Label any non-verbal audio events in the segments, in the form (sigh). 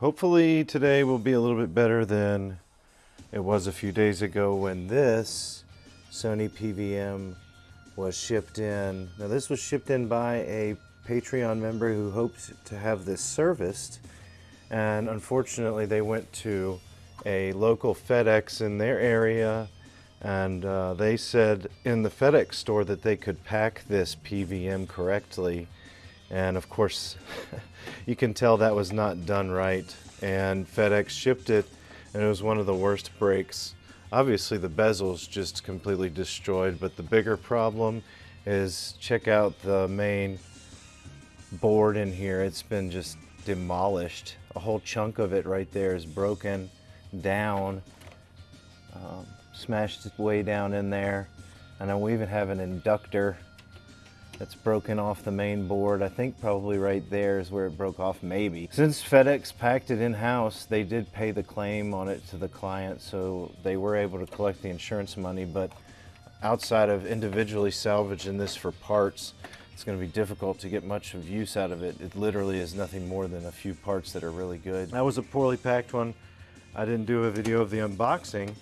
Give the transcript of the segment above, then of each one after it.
Hopefully today will be a little bit better than it was a few days ago when this Sony PVM was shipped in. Now this was shipped in by a Patreon member who hoped to have this serviced and unfortunately they went to a local FedEx in their area and uh, they said in the FedEx store that they could pack this PVM correctly and of course (laughs) you can tell that was not done right. And FedEx shipped it and it was one of the worst breaks. Obviously the bezel's just completely destroyed but the bigger problem is check out the main board in here. It's been just demolished. A whole chunk of it right there is broken down um, smashed way down in there. And then we even have an inductor that's broken off the main board. I think probably right there is where it broke off, maybe. Since FedEx packed it in-house, they did pay the claim on it to the client, so they were able to collect the insurance money, but outside of individually salvaging this for parts, it's going to be difficult to get much of use out of it. It literally is nothing more than a few parts that are really good. That was a poorly packed one. I didn't do a video of the unboxing.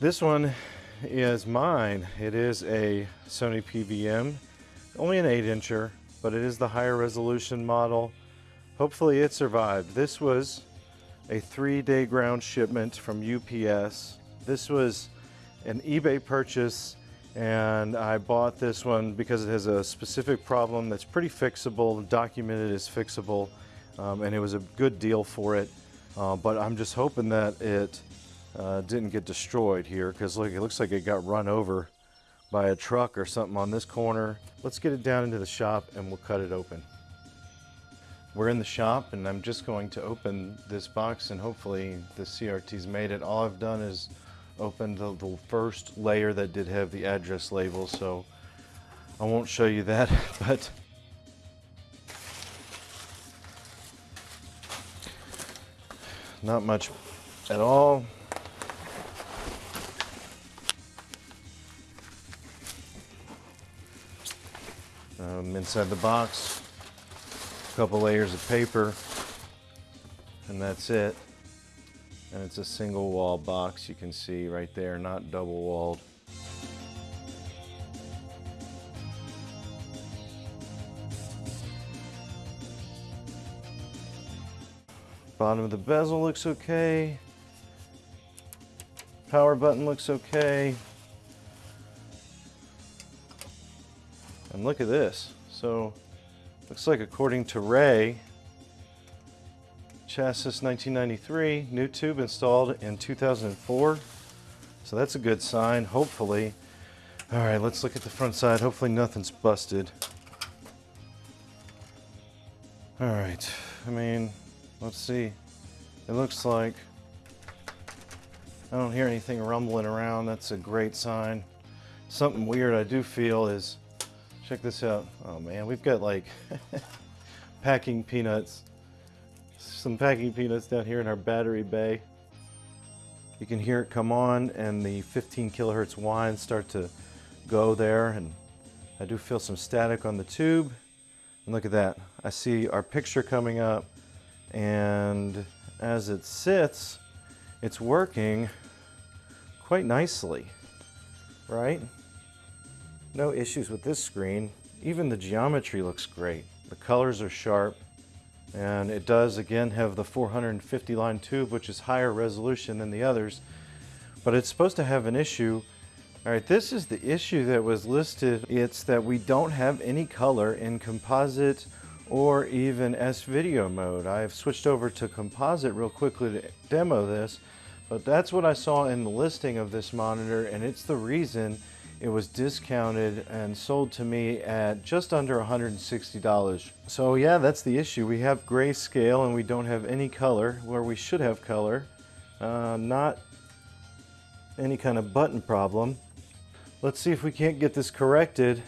This one is mine. It is a Sony PVM only an 8 incher, but it is the higher resolution model. Hopefully it survived. This was a three day ground shipment from UPS. This was an eBay purchase and I bought this one because it has a specific problem that's pretty fixable, documented as fixable, um, and it was a good deal for it. Uh, but I'm just hoping that it uh, didn't get destroyed here because look, it looks like it got run over by a truck or something on this corner. Let's get it down into the shop and we'll cut it open. We're in the shop and I'm just going to open this box and hopefully the CRT's made it. All I've done is opened the, the first layer that did have the address label so I won't show you that (laughs) but not much at all Um, inside the box, a couple layers of paper, and that's it. And it's a single wall box, you can see right there, not double walled. Bottom of the bezel looks okay. Power button looks okay. And look at this. So, looks like according to Ray, chassis 1993, new tube installed in 2004. So that's a good sign, hopefully. All right, let's look at the front side. Hopefully nothing's busted. All right, I mean, let's see. It looks like I don't hear anything rumbling around. That's a great sign. Something weird I do feel is Check this out. Oh man, we've got like (laughs) packing peanuts. Some packing peanuts down here in our battery bay. You can hear it come on and the 15 kilohertz whine start to go there and I do feel some static on the tube. And look at that. I see our picture coming up and as it sits, it's working quite nicely, right? No issues with this screen. Even the geometry looks great. The colors are sharp and it does again have the 450 line tube which is higher resolution than the others but it's supposed to have an issue all right this is the issue that was listed it's that we don't have any color in composite or even S-video mode I've switched over to composite real quickly to demo this but that's what I saw in the listing of this monitor and it's the reason it was discounted and sold to me at just under $160. So yeah, that's the issue. We have grayscale and we don't have any color where we should have color. Uh, not any kind of button problem. Let's see if we can't get this corrected.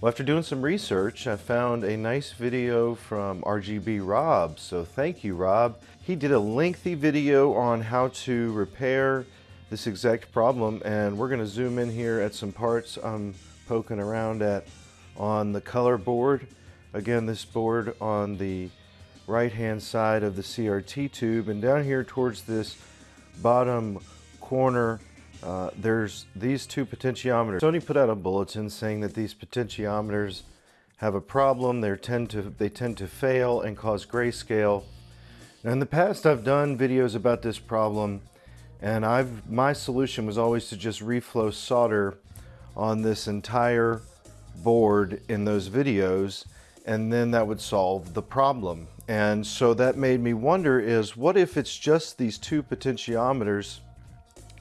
Well, after doing some research, I found a nice video from RGB Rob. So thank you, Rob. He did a lengthy video on how to repair this exact problem and we're going to zoom in here at some parts I'm poking around at on the color board. Again, this board on the right hand side of the CRT tube and down here towards this bottom corner uh, there's these two potentiometers. Sony put out a bulletin saying that these potentiometers have a problem. They tend to they tend to fail and cause grayscale. Now in the past I've done videos about this problem and I've my solution was always to just reflow solder on this entire board in those videos and then that would solve the problem. And so that made me wonder is what if it's just these two potentiometers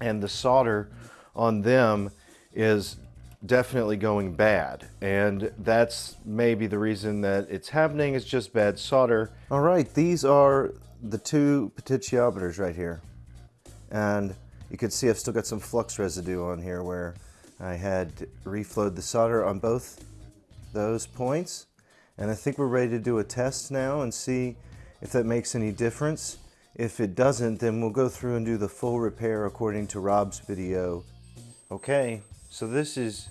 and the solder on them is definitely going bad? And that's maybe the reason that it's happening is just bad solder. All right these are the two potentiometers right here and you can see I've still got some flux residue on here where I had reflowed the solder on both those points and I think we're ready to do a test now and see if that makes any difference if it doesn't, then we'll go through and do the full repair according to Rob's video. Okay, so this is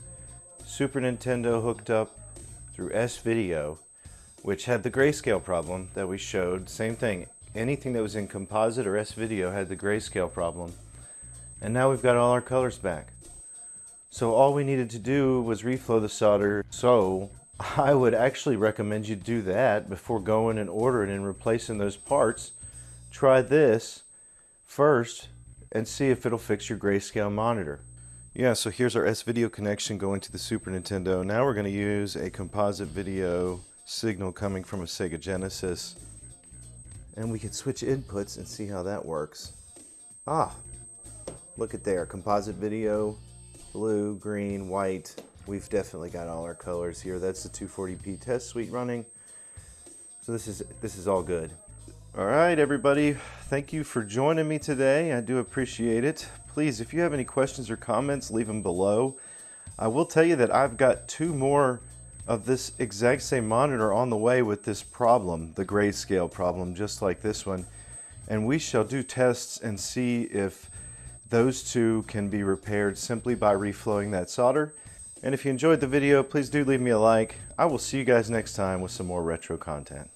Super Nintendo hooked up through S-Video, which had the grayscale problem that we showed. Same thing, anything that was in composite or S-Video had the grayscale problem. And now we've got all our colors back. So all we needed to do was reflow the solder. So I would actually recommend you do that before going and ordering and replacing those parts try this first and see if it'll fix your grayscale monitor. Yeah, so here's our S-Video connection going to the Super Nintendo. Now we're going to use a composite video signal coming from a Sega Genesis. And we could switch inputs and see how that works. Ah, look at there, composite video, blue, green, white. We've definitely got all our colors here. That's the 240p test suite running. So this is, this is all good. All right, everybody. Thank you for joining me today. I do appreciate it. Please, if you have any questions or comments, leave them below. I will tell you that I've got two more of this exact same monitor on the way with this problem, the grayscale problem, just like this one. And we shall do tests and see if those two can be repaired simply by reflowing that solder. And if you enjoyed the video, please do leave me a like. I will see you guys next time with some more retro content.